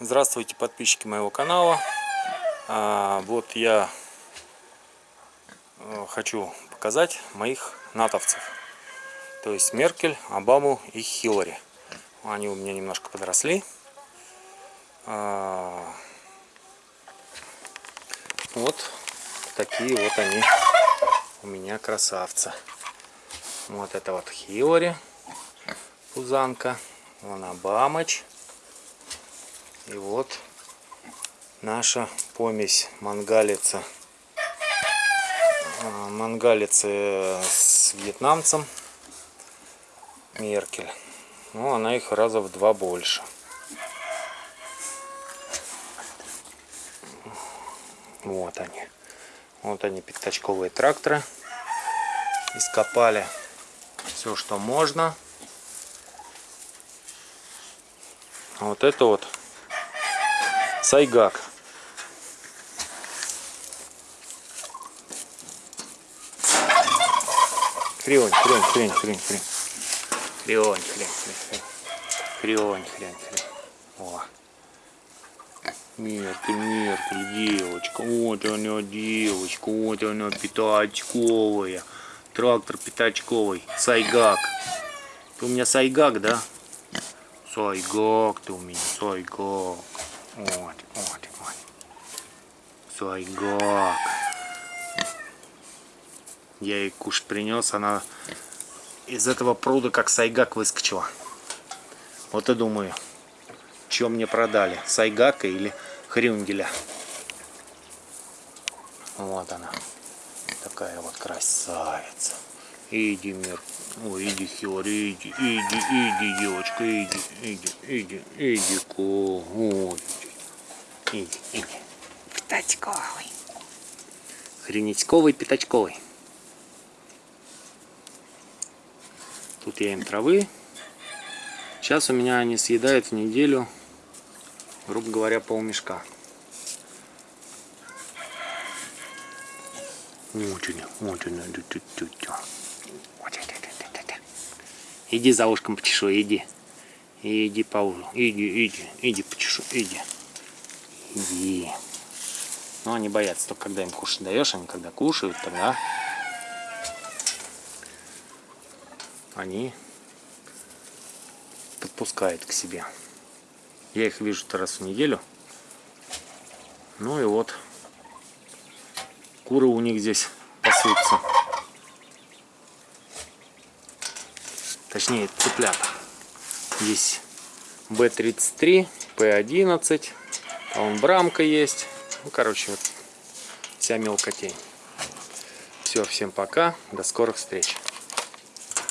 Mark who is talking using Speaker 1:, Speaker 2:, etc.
Speaker 1: Здравствуйте, подписчики моего канала. А, вот я э, хочу показать моих натовцев. То есть Меркель, Обаму и Хиллари. Они у меня немножко подросли. А, вот такие вот они у меня красавцы. Вот это вот Хиллари, пузанка. Вон Обамыч. И вот наша помесь мангалица. А, мангалицы с вьетнамцем. Меркель. Ну, она их раза в два больше. Вот они. Вот они, пятачковые тракторы. Ископали все, что можно. Вот это вот Сайгак. Хрень, хрень, хрень, хрень, хрень. Хрень, хрень, хрень, хрень. Хрень, хрень, хрень. О. Меркель, Меркель, девочка. Вот она, девочка. Вот она, пятачковая. Трактор пятачковый. Сайгак. Ты у меня сайгак, да? Сайгак ты у меня, сайгак. Вот, вот, вот. Сайгак. Я ей кушать принес, она из этого пруда как сайгак выскочила. Вот и думаю, что мне продали, сайгака или хрюнгеля. Вот она, такая вот красавица. Иди, мир. Ой, иди, Хилари, иди, иди, иди, девочка, иди, иди, иди, иди, ко. Ой, Иди, иди. Пятачковый. Хренечковый, пятачковый. Тут я им травы. Сейчас у меня они съедают в неделю, грубо говоря, полмешка. Иди за ушком почешу, иди. Иди по ужу, иди, иди, иди почешу, иди. Иди. Ну, они боятся, только когда им кушать даешь, они когда кушают, тогда они подпускают к себе. Я их вижу раз в неделю. Ну и вот, куры у них здесь пасутся. Точнее, цыплята. Здесь B33, P11. А он брамка есть. Ну, короче, вот вся мелкотень. Все, всем пока. До скорых встреч.